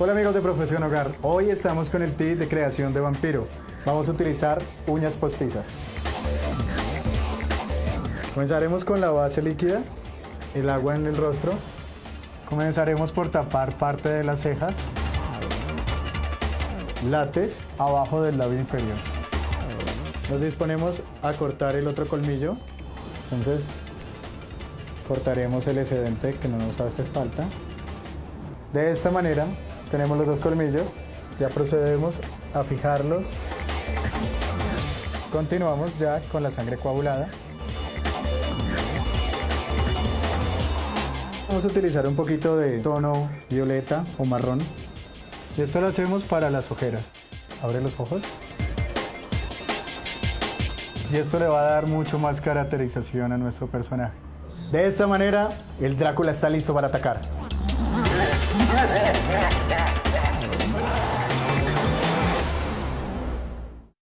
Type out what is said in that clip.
Hola amigos de Profesión Hogar, hoy estamos con el tip de creación de vampiro. Vamos a utilizar uñas postizas. Comenzaremos con la base líquida, el agua en el rostro. Comenzaremos por tapar parte de las cejas. Látex abajo del labio inferior. Nos disponemos a cortar el otro colmillo. Entonces cortaremos el excedente que no nos hace falta. De esta manera tenemos los dos colmillos, ya procedemos a fijarlos. Continuamos ya con la sangre coagulada. Vamos a utilizar un poquito de tono violeta o marrón. Y esto lo hacemos para las ojeras. Abre los ojos. Y esto le va a dar mucho más caracterización a nuestro personaje. De esta manera, el Drácula está listo para atacar.